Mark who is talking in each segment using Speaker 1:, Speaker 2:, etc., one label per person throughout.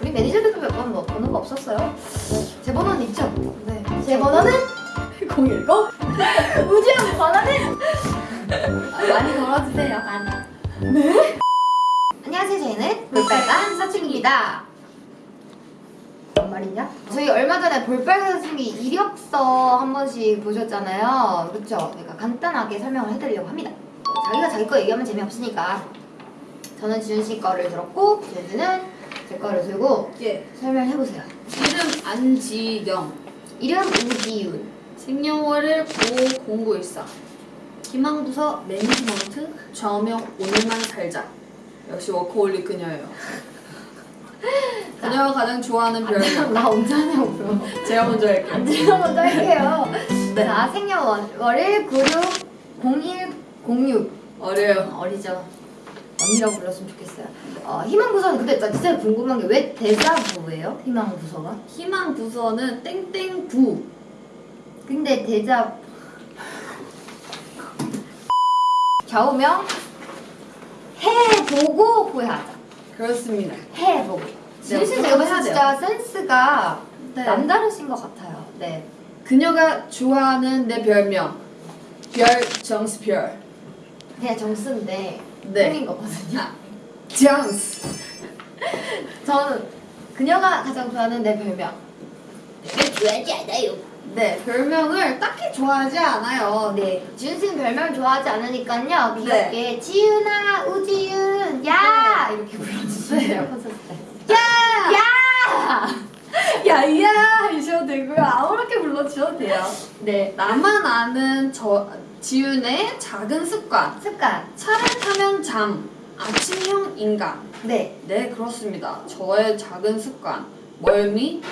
Speaker 1: 우리 매니저들도 몇 번 뭐 번호가 없었어요. 제 번호는 있죠?
Speaker 2: 네.
Speaker 1: 제 번호는
Speaker 2: 010?
Speaker 1: 우지영 번호는
Speaker 2: 많이 걸어주세요. 많이.
Speaker 1: 안녕하세요. 저희는 볼빨간 사춘기입니다. 뭔 말이냐? 저희 얼마 전에 볼빨간 사춘기 이력서 한 번씩 보셨잖아요. 그렇죠? 그러니까 간단하게 설명을 해드리려고 합니다. 어, 자기가 자기 거 얘기하면 재미없으니까 저는 지윤 씨 거를 들었고 지윤 씨는 제 거를 들고
Speaker 2: 예.
Speaker 1: 설명해보세요.
Speaker 2: 이름 안지경.
Speaker 1: 이름 우지윤
Speaker 2: 생년월일 50914. 희망부서 매니지먼트. 좌우명 오늘만 살자. 역시 워커홀릭 그녀예요. 그녀가 가장 좋아하는 별명.
Speaker 1: 나 언제 하냐고요.
Speaker 2: 제가 먼저 할게요.
Speaker 1: 제가 먼저 할게요. 자, 생년월일 960106
Speaker 2: 어려요.
Speaker 1: 어리죠. 언니라고 불렀으면 좋겠어요. 어, 희망부서는 근데 나 진짜 궁금한 게 왜 대자부예요? 희망부서가?
Speaker 2: 희망부서는 땡땡부.
Speaker 1: 근데 대자 좌우명 해보고 후회하자.
Speaker 2: 그렇습니다.
Speaker 1: 해보고.
Speaker 2: 그렇게
Speaker 1: 제가 봤을 때 진짜 센스가
Speaker 2: 네.
Speaker 1: 남다르신 것 같아요. 네.
Speaker 2: 그녀가 좋아하는 내 별명. 별 정스별.
Speaker 1: 그냥 정수인데
Speaker 2: 네.
Speaker 1: 꾸민 거거든요.
Speaker 2: 정스.
Speaker 1: 저는 그녀가 가장 좋아하는 내 별명. 별명 좋아하지 않아요.
Speaker 2: 네, 별명을 딱히 좋아하지 않아요.
Speaker 1: 네, 지윤 씨는 별명을 좋아하지 않으니까요. 귀엽게
Speaker 2: 네.
Speaker 1: 지윤아, 우지윤, 야 이렇게 불러주세요.
Speaker 2: 네.
Speaker 1: 콘서트 때.
Speaker 2: 야!
Speaker 1: 야,
Speaker 2: 야야 하셔도 되고요. 아무렇게 불러주셔도 돼요.
Speaker 1: 네,
Speaker 2: 나만 아는 저 지윤의 작은 습관.
Speaker 1: 습관.
Speaker 2: 차를 타면 잠. 아침형 인간.
Speaker 1: 네,
Speaker 2: 네, 그렇습니다. 저의 작은 습관. 멀미?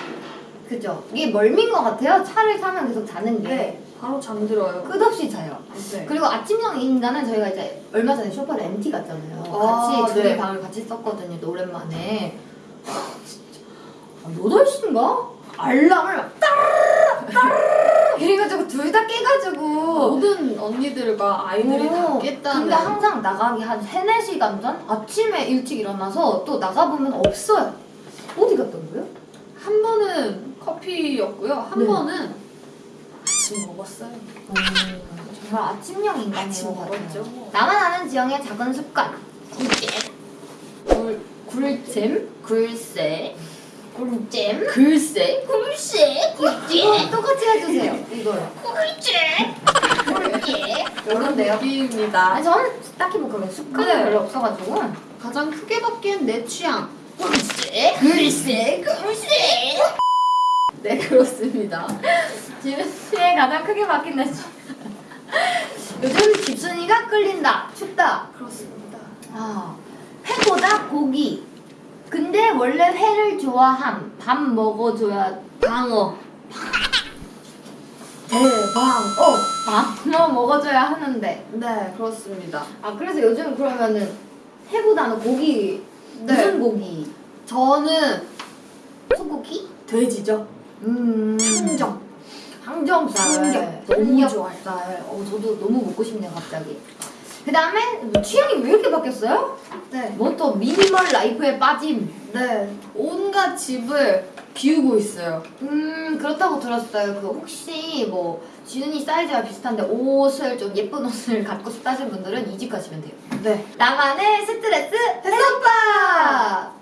Speaker 1: 그죠. 이게 멀미인 것 같아요. 차를 타면 계속 자는 게
Speaker 2: 네, 바로 잠들어요.
Speaker 1: 끝없이 자요.
Speaker 2: 네.
Speaker 1: 그리고 아침형 인간은 저희가 이제 얼마 전에 쇼파를 MT 갔잖아요.
Speaker 2: 아,
Speaker 1: 같이 둘이
Speaker 2: 네.
Speaker 1: 방을 같이 썼거든요. 또 오랜만에. 아, 진짜. 아, 8시인가? 알람을 막 따르르 따르르 이래가지고 둘 다 깨가지고
Speaker 2: 모든 언니들과 아이들이 다
Speaker 1: 오,
Speaker 2: 깼다는.
Speaker 1: 근데 항상 나가기 한 3, 4시간 전? 아침에 일찍 일어나서 또 나가보면 없어요. 어디 갔던 거예요?
Speaker 2: 한 번은 커피였고요. 한
Speaker 1: 네.
Speaker 2: 번은 아침 먹었어요.
Speaker 1: 정말 아침형 인간인
Speaker 2: 아침
Speaker 1: 것 같아요.
Speaker 2: 뭐.
Speaker 1: 나만 아는 지영의 작은 습관. 굴잼.
Speaker 2: 굴, 굴잼? 글쎄.
Speaker 1: 굴잼.
Speaker 2: 글쎄.
Speaker 1: 굴쎄. 굴잼. 똑같이 해주세요. 이거요. 굴잼. 굴잼. 이런데요.
Speaker 2: 느낌입니다.
Speaker 1: 아니 저는 딱히 뭐 그런 습관이
Speaker 2: 네.
Speaker 1: 별로 없어가지고.
Speaker 2: 가장 크게 바뀐 내 취향.
Speaker 1: 굴쎄. 굴쎄. 굴쎄.
Speaker 2: 네, 그렇습니다.
Speaker 1: 지은 씨의 가장 크게 바뀐 내 습관. 요즘 집순이가 끌린다. 춥다.
Speaker 2: 그렇습니다.
Speaker 1: 아, 회보다 고기. 근데 원래 회를 좋아함. 밥 먹어줘야 방어. 대방어. 방어 먹어줘야 하는데.
Speaker 2: 네, 그렇습니다.
Speaker 1: 아 그래서 요즘 그러면은 회보다는 고기
Speaker 2: 네.
Speaker 1: 무슨 고기?
Speaker 2: 저는
Speaker 1: 소고기?
Speaker 2: 돼지죠.
Speaker 1: 음.
Speaker 2: 항정.
Speaker 1: 항정살.
Speaker 2: 삼겹. 너무 좋아요.
Speaker 1: 어 저도 너무 먹고 싶네요 갑자기. 그 다음에 취향이 왜 이렇게 바뀌었어요?
Speaker 2: 네.
Speaker 1: 뭐 또 미니멀 라이프에 빠짐.
Speaker 2: 네. 온갖 집을 비우고 있어요.
Speaker 1: 음 그렇다고 들었어요. 그 혹시 뭐 지은이 사이즈가 비슷한데 옷을 좀 예쁜 옷을 갖고 싶다 하시는 분들은 이 집 가시면 돼요.
Speaker 2: 네.
Speaker 1: 나만의 스트레스 해소법.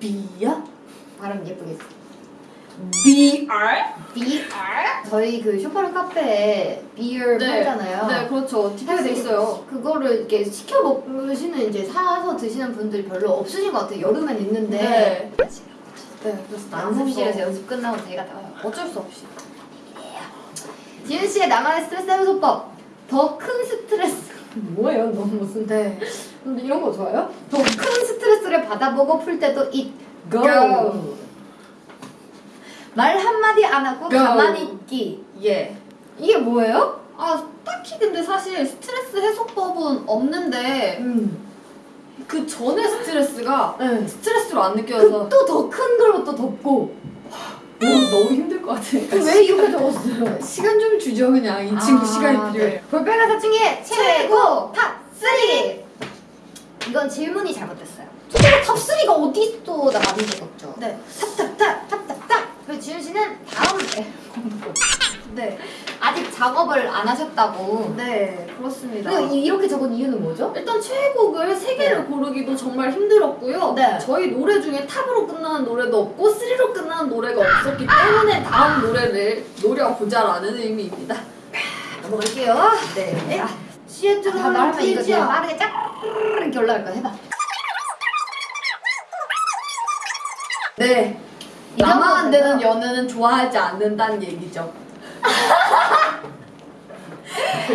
Speaker 2: 비야?
Speaker 1: 발음 예쁘게 했어.
Speaker 2: BR?
Speaker 1: BR? 저희 그 쇼파른 카페에 비어 팔잖아요.
Speaker 2: 네, 그렇죠. 티켓이 돼 있어요.
Speaker 1: 그거를 이렇게 시켜 먹으시는 이제 사서 드시는 분들이 별로 없으신 것 같아요. 여름엔 있는데.
Speaker 2: 네. 네, 그래서
Speaker 1: 연습실에서
Speaker 2: 남은
Speaker 1: 연습 끝나고 저희가
Speaker 2: 다거 어쩔 수 없이.
Speaker 1: 지은 씨의 나만의 스트레스 해소법. 더 큰 스트레스. 뭐예요? 너무 무슨.
Speaker 2: 네.
Speaker 1: 근데 이런 거 좋아요? 더 큰 스트레스를 받아보고 풀 때도 있고.
Speaker 2: 고.
Speaker 1: 말 한마디 안 하고
Speaker 2: 고.
Speaker 1: 가만히 있기.
Speaker 2: 예.
Speaker 1: 이게 뭐예요?
Speaker 2: 아, 딱히 근데 사실 스트레스 해소법은 없는데
Speaker 1: 음.
Speaker 2: 그 전에 스트레스가
Speaker 1: 네.
Speaker 2: 스트레스로 안 느껴져서
Speaker 1: 또더 큰 걸로 또 덮고.
Speaker 2: 너무, 너무 힘들 것 같으니까.
Speaker 1: 왜 이렇게 적었어요?
Speaker 2: 시간 좀 주죠, 그냥. 이 친구
Speaker 1: 아,
Speaker 2: 시간이 필요해.
Speaker 1: 네. 볼빨간 사춘기의 최고 top 3! 이건 질문이 잘못됐어요. 저거 top 3가 어딨어 나 많이 적었죠
Speaker 2: 네.
Speaker 1: 탑탑탑 탑탑탑 그리고 지윤 씨는 다음 앨범으로
Speaker 2: 네.
Speaker 1: 아직 작업을 안 하셨다고
Speaker 2: 네, 그렇습니다.
Speaker 1: 이- 이렇게 적은 이유는 뭐죠?
Speaker 2: 일단 최애곡을 세 개를 고르기도 정말 힘들었고요.
Speaker 1: 네.
Speaker 2: 저희 노래 중에 top으로 끝나는 노래도 없고 쓰리로 끝나는 노래가 없었기 때문에 다음 노래를 노려보자라는 의미입니다.
Speaker 1: 넘어갈게요
Speaker 2: 네.
Speaker 1: 자,
Speaker 2: 시애틀
Speaker 1: 다 말하면 이거
Speaker 2: 뛰지요.
Speaker 1: 빠르게 쫙 이렇게 올라갈 거야 해봐
Speaker 2: 네.
Speaker 1: 이
Speaker 2: 나만 안 되는 연애는 좋아하지 않는다는 얘기죠.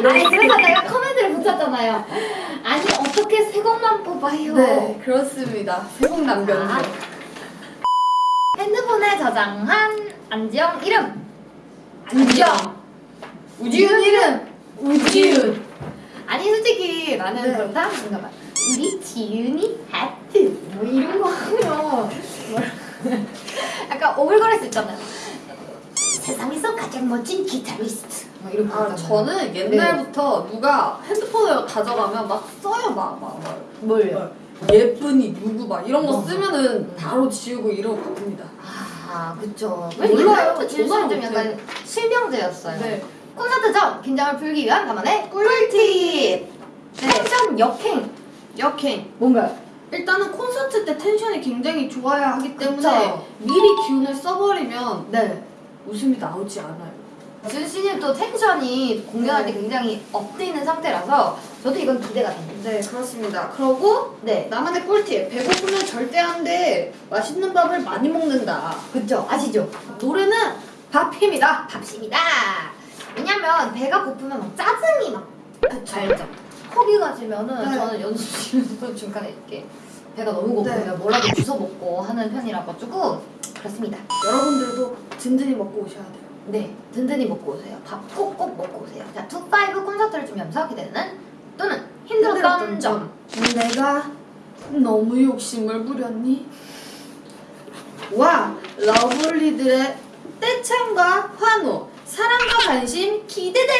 Speaker 1: 아니 그래서 내가 코멘트를 붙였잖아요. 아니 어떻게 세 곡만 뽑아요?
Speaker 2: 네, 그렇습니다. 새곡 남겼네요.
Speaker 1: 아. 핸드폰에 저장한 안지영 이름. 안지영.
Speaker 2: 우지훈 이름. 우지훈.
Speaker 1: 아니 솔직히 나는
Speaker 2: 네.
Speaker 1: 그렇다. 뭔가 막 우리 지윤이 하트. 뭐 이런 거 하면. 약간 오글거릴 수 있잖아요 세상에서 가장 멋진 기타리스트 뭐 이런 거
Speaker 2: 아. 저는 옛날부터 누가 핸드폰을 가져가면 막 써요, 막, 막, 막.
Speaker 1: 뭘요?
Speaker 2: 예쁜이 누구 막 이런 거
Speaker 1: 어.
Speaker 2: 쓰면은 바로 지우고 이러고 바쁩니다.
Speaker 1: 아 그쵸
Speaker 2: 몰라요.
Speaker 1: 씨는 좀. 약간 실명제였어요
Speaker 2: 네.
Speaker 1: 콘서트 전 긴장을 풀기 위한 나만의 꿀팁 텐션 역행
Speaker 2: 역행.
Speaker 1: 뭔가요?
Speaker 2: 일단은 콘서트 때 텐션이 굉장히 좋아야 하기 때문에
Speaker 1: 그쵸.
Speaker 2: 미리 기운을 써버리면
Speaker 1: 네
Speaker 2: 웃음이 나오지 않아요.
Speaker 1: 지윤 씨는 또 텐션이 공연할 때
Speaker 2: 네.
Speaker 1: 굉장히 up돼 있는 상태라서 저도 이건 기대가 됩니다
Speaker 2: 네, 그렇습니다. 그러고
Speaker 1: 네
Speaker 2: 나만의 꿀팁. 배고프면 절대 안 돼. 맛있는 밥을 많이 먹는다.
Speaker 1: 그쵸 아시죠?
Speaker 2: 노래는 밥입니다.
Speaker 1: 밥입니다 왜냐면 배가 고프면 막 짜증이 막 알죠? 허기가 지면은
Speaker 2: 네.
Speaker 1: 저는 연습실에서 중간에 이렇게 배가 너무 고프면
Speaker 2: 네.
Speaker 1: 뭐라도 주워 먹고 하는 편이라 가지고 그렇습니다
Speaker 2: 여러분들도 든든히 먹고 오셔야 돼요.
Speaker 1: 네, 든든히 먹고 오세요. 밥 꼭꼭 먹고 오세요. 자, Two Five 콘서트를 주면서 기대되는 또는 힘들었던 점.
Speaker 2: 내가 너무 욕심을 부렸니? 와, 러블리들의 떼창과 환호, 사랑과 관심 기대돼.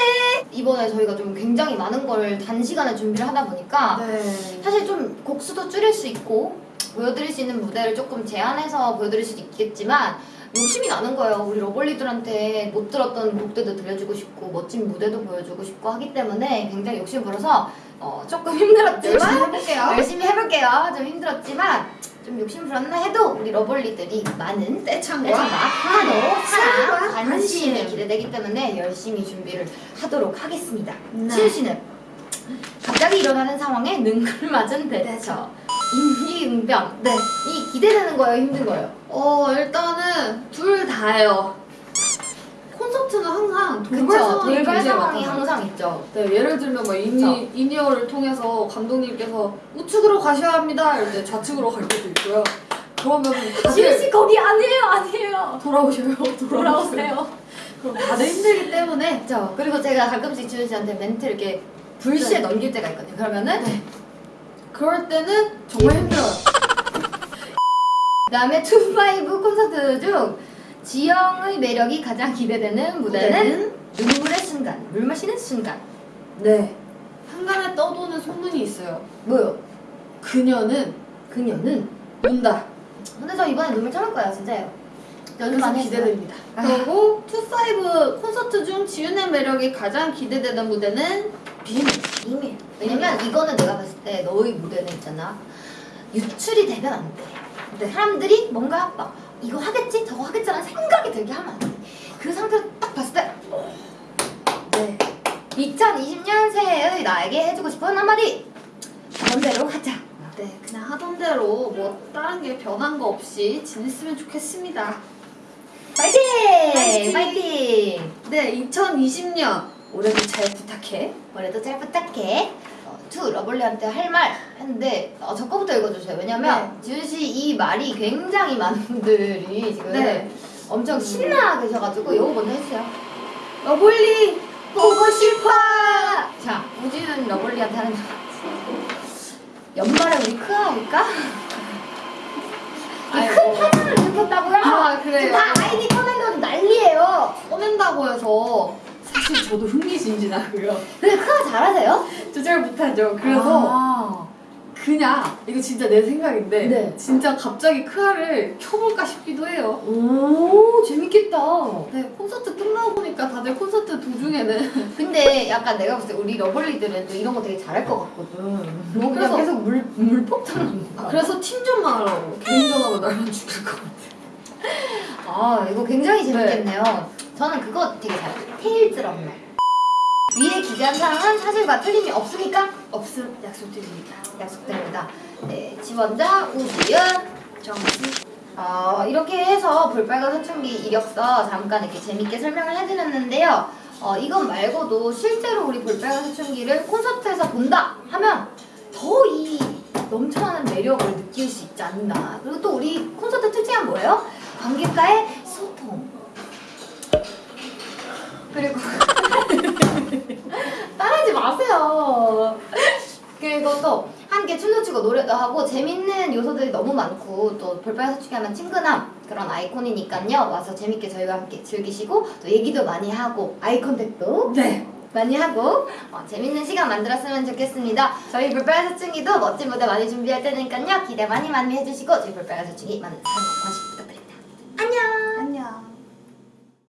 Speaker 1: 이번에 저희가 좀 굉장히 많은 걸 단시간에 준비를 하다 보니까
Speaker 2: 네.
Speaker 1: 사실 좀 곡수도 줄일 수 있고 보여드릴 수 있는 무대를 조금 제한해서 보여드릴 수도 있겠지만 욕심이 나는 거예요. 우리 러블리들한테 못 들었던 곡들도 들려주고 싶고 멋진 무대도 보여주고 싶고 하기 때문에 굉장히 욕심 부려서 어, 조금 힘들었지만
Speaker 2: 해볼게요.
Speaker 1: 열심히 해볼게요. 좀 힘들었지만 좀 욕심 부렸나 해도 우리 러블리들이 많은
Speaker 2: 떼창과
Speaker 1: 환호, 사랑, 관심이
Speaker 2: 관심.
Speaker 1: 기대되기 때문에 열심히 준비를 하도록 하겠습니다.
Speaker 2: 네.
Speaker 1: 지윤 씨는 갑자기 일어나는 상황에 능글 맞은 대처, 임기응변
Speaker 2: 네.
Speaker 1: 이 기대되는 거예요, 힘든 거예요?
Speaker 2: 어, 일단은 둘 다예요. 콘서트는 항상 돌발? 상황이
Speaker 1: 돌발 상황이. 항상 있죠.
Speaker 2: 네, 예를 들면 뭐 in-, in-ear를 통해서 감독님께서 우측으로 가셔야 합니다. 이럴 때 좌측으로 갈 때도 있고요. 그러면 다들
Speaker 1: 씨 거기 아니에요, 아니에요.
Speaker 2: 돌아오셔요.
Speaker 1: 돌아오세요.
Speaker 2: 그럼 다들 힘들기 때문에
Speaker 1: 그렇죠. 그리고 제가 가끔씩 지윤 씨한테 멘트 이렇게 불시에
Speaker 2: 네.
Speaker 1: 넘길 때가 있거든요. 그러면은
Speaker 2: 그럴 때는 정말 힘들어요.
Speaker 1: 그 다음에 Two Five 콘서트 중 지영의 매력이 가장 기대되는 무대는 눈물의 순간, 물 마시는 순간.
Speaker 2: 네. 항간에 떠도는 소문이 있어요.
Speaker 1: 뭐요?
Speaker 2: 그녀는
Speaker 1: 그녀는
Speaker 2: 운다.
Speaker 1: 근데 저 이번에 눈물 참을 거예요, 진짜요. 연습.
Speaker 2: 기대됩니다.
Speaker 1: 아.
Speaker 2: 그리고 Two Five 콘서트 중 지윤의 매력이 가장 기대되는 무대는
Speaker 1: 비밀, 비밀. 왜냐면 이거는 내가 봤을 때 너의 무대는 있잖아. 유출이 되면 안 돼.
Speaker 2: 네.
Speaker 1: 사람들이 뭔가 막 이거 하겠지, 저거 하겠지라는 생각이 들게 하면 안 돼. 그 상태로 딱 봤을 때
Speaker 2: 네.
Speaker 1: 2020년 새해의 나에게 해주고 싶은 한마디. 그런 대로 하자.
Speaker 2: 네, 그냥 하던 대로 뭐 다른 게 변한 거 없이 지냈으면 좋겠습니다.
Speaker 1: 파이팅!
Speaker 2: 파이팅!
Speaker 1: 파이팅!
Speaker 2: 네, 2020년 올해도 잘 부탁해.
Speaker 1: 올해도 잘 부탁해. 어, to 러블리한테 할 말 했는데 어, 저 거부터 읽어주세요. 왜냐면 지윤 씨이 말이 굉장히 많은 분들이 지금
Speaker 2: 네.
Speaker 1: 엄청 신나 계셔가지고 이거 먼저 해주세요.
Speaker 2: 러블리
Speaker 1: 보고 싶어. 자, 우지윤 러블리한테 하는 말. 연말에 우리 크아 할까?
Speaker 2: 아이고.
Speaker 1: 큰 파장을 일으켰다고요?
Speaker 2: 아, 그래요?
Speaker 1: 다 아이디 꺼내려고 난리예요.
Speaker 2: 꺼낸다고 해서 사실 저도 흥미진진하고요.
Speaker 1: 근데 크아 잘하세요?
Speaker 2: 조절 못하죠. 그래서
Speaker 1: 아.
Speaker 2: 그냥 이거 진짜 내 생각인데
Speaker 1: 네.
Speaker 2: 진짜 갑자기 크아를 켜볼까 싶기도 해요.
Speaker 1: 오 재밌겠다.
Speaker 2: 네 콘서트 끝나고 보니까 다들 콘서트 도중에는
Speaker 1: 근데 약간 내가 봤을 때 우리 러블리들은 또 이런 거 되게 잘할 것 같거든. 뭐 그냥
Speaker 2: 그래서-
Speaker 1: 계속 물, 물 폭탄.
Speaker 2: 그래서 팀전만 하려고 개인전으로 나만 죽일 것 같아.
Speaker 1: 아 이거 굉장히
Speaker 2: 네.
Speaker 1: 재밌겠네요. 저는 그거 되게 잘해요. 테일즈 런너. 위에 사항은 사실과 틀림이 없으니까
Speaker 2: 없음 약속드립니다.
Speaker 1: 약속드립니다. 네, 지원자 우지윤,
Speaker 2: 정수.
Speaker 1: 어, 이렇게 해서 볼빨간 사춘기 이력서 잠깐 이렇게 재밌게 설명을 해드렸는데요. 어, 이것 말고도 실제로 우리 볼빨간 사춘기를 콘서트에서 본다 하면 더 이 넘쳐나는 매력을 느낄 수 있지 않나. 그리고 또 우리 콘서트 특징은 뭐예요? 관객과의 소통. 그리고 하지 마세요. 그리고 또 함께 춤도 추고 노래도 하고 재밌는 요소들이 너무 많고 또 볼빨간 사춘기 하면 친근함 그런 아이콘이니까요. 와서 재밌게 저희와 함께 즐기시고 또 얘기도 많이 하고 eye contact도
Speaker 2: 네.
Speaker 1: 많이 하고 어, 재밌는 시간 만들었으면 좋겠습니다. 저희 볼빨간 사춘기도 멋진 무대 많이 준비할 테니까요. 기대 많이 많이 해주시고 저희 볼빨간 사춘기 많은 사랑 관심 부탁드립니다. 안녕!